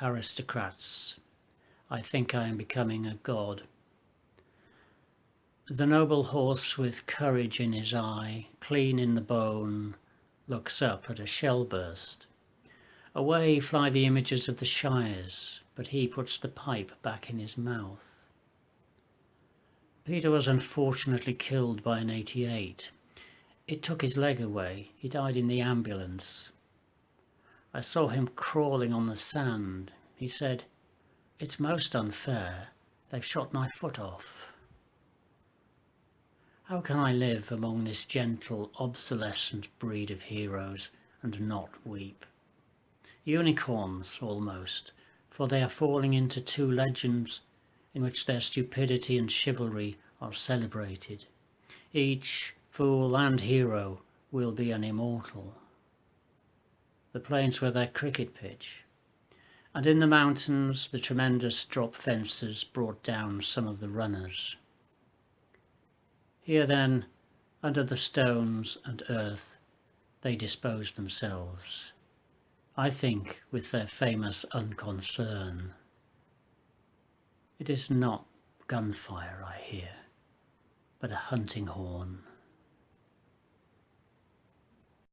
aristocrats. I think I am becoming a god. The noble horse with courage in his eye, clean in the bone, looks up at a shell burst. Away fly the images of the shires, but he puts the pipe back in his mouth. Peter was unfortunately killed by an 88. It took his leg away. He died in the ambulance. I saw him crawling on the sand. He said, It's most unfair. They've shot my foot off. How can I live among this gentle, obsolescent breed of heroes and not weep? Unicorns, almost, for they are falling into two legends in which their stupidity and chivalry are celebrated. Each fool and hero will be an immortal. The plains were their cricket pitch, and in the mountains the tremendous drop fences brought down some of the runners. Here then, under the stones and earth, they disposed themselves, I think with their famous unconcern. It is not gunfire I hear, but a hunting horn.